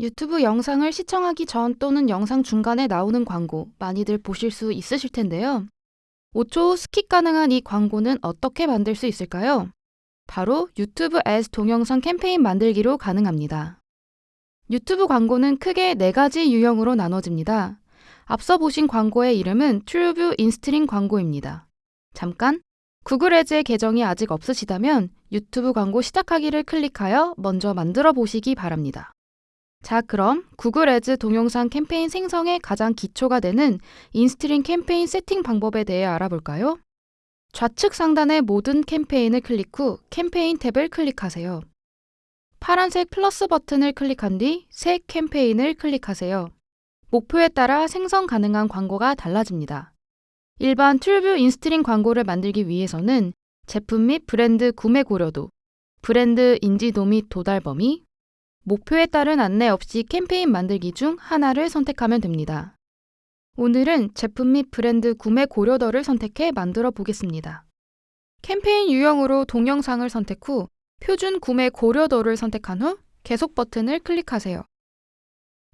유튜브 영상을 시청하기 전 또는 영상 중간에 나오는 광고 많이들 보실 수 있으실 텐데요. 5초 후 skip 가능한 이 광고는 어떻게 만들 수 있을까요? 바로 유튜브 Ads 동영상 캠페인 만들기로 가능합니다. 유튜브 광고는 크게 네 가지 유형으로 나눠집니다. 앞서 보신 광고의 이름은 TrueView in-stream 광고입니다. 잠깐! 구글 Ads의 계정이 아직 없으시다면 유튜브 광고 시작하기를 클릭하여 먼저 만들어 보시기 바랍니다. 자, 그럼 구글 Ads 동영상 캠페인 생성의 가장 기초가 되는 in-stream 캠페인 세팅 방법에 대해 알아볼까요? 좌측 상단의 모든 캠페인을 클릭 후 캠페인 탭을 클릭하세요. 파란색 플러스 버튼을 클릭한 뒤 새 캠페인을 클릭하세요. 목표에 따라 생성 가능한 광고가 달라집니다. 일반 TrueView in-stream 광고를 만들기 위해서는 제품 및 브랜드 구매 고려도, 브랜드 인지도 및 도달 범위, 목표에 따른 안내 없이 캠페인 만들기 중 하나를 선택하면 됩니다. 오늘은 제품 및 브랜드 구매 고려도를 선택해 만들어 보겠습니다. 캠페인 유형으로 동영상을 선택 후 표준 구매 고려도를 선택한 후 계속 버튼을 클릭하세요.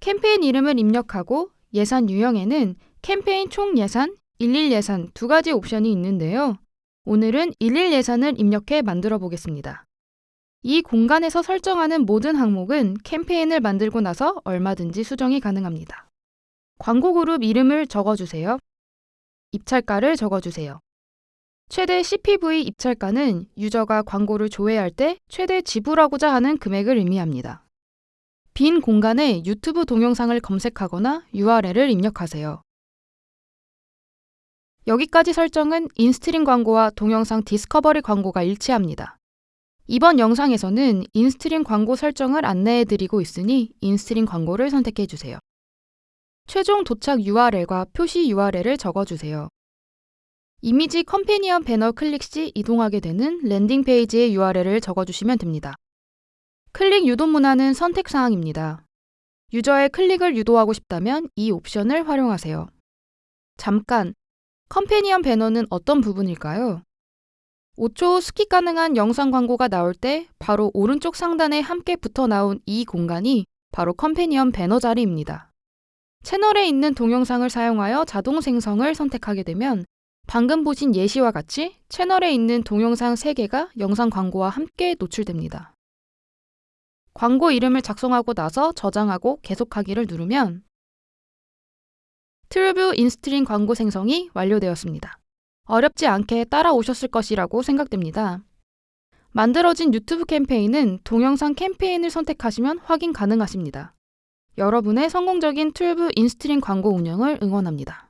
캠페인 이름을 입력하고 예산 유형에는 캠페인 총 예산, 일일 예산 두 가지 옵션이 있는데요. 오늘은 일일 예산을 입력해 만들어 보겠습니다. 이 공간에서 설정하는 모든 항목은 캠페인을 만들고 나서 얼마든지 수정이 가능합니다. 광고 그룹 이름을 적어주세요. 입찰가를 적어주세요. 최대 CPV 입찰가는 유저가 광고를 조회할 때 최대 지불하고자 하는 금액을 의미합니다. 빈 공간에 유튜브 동영상을 검색하거나 URL을 입력하세요. 여기까지 설정은 in-stream 광고와 동영상 discovery 광고가 일치합니다. 이번 영상에서는 in-stream 광고 설정을 안내해 드리고 있으니 in-stream 광고를 선택해 주세요. 최종 도착 URL과 표시 URL을 적어 주세요. 이미지 companion 배너 클릭 시 이동하게 되는 landing 페이지의 URL을 적어 주시면 됩니다. 클릭 유도 문안은 선택 사항입니다. 유저의 클릭을 유도하고 싶다면 이 옵션을 활용하세요. 잠깐, companion 배너는 어떤 부분일까요? 5초 후 skip 가능한 영상 광고가 나올 때 바로 오른쪽 상단에 함께 붙어 나온 이 공간이 바로 companion 배너 자리입니다. 채널에 있는 동영상을 사용하여 자동 생성을 선택하게 되면 방금 보신 예시와 같이 채널에 있는 동영상 3개가 영상 광고와 함께 노출됩니다. 광고 이름을 작성하고 나서 저장하고 계속하기를 누르면 TrueView in-stream 광고 생성이 완료되었습니다. 어렵지 않게 따라오셨을 것이라고 생각됩니다. 만들어진 유튜브 캠페인은 동영상 캠페인을 선택하시면 확인 가능하십니다. 여러분의 성공적인 TrueView in-stream 광고 운영을 응원합니다.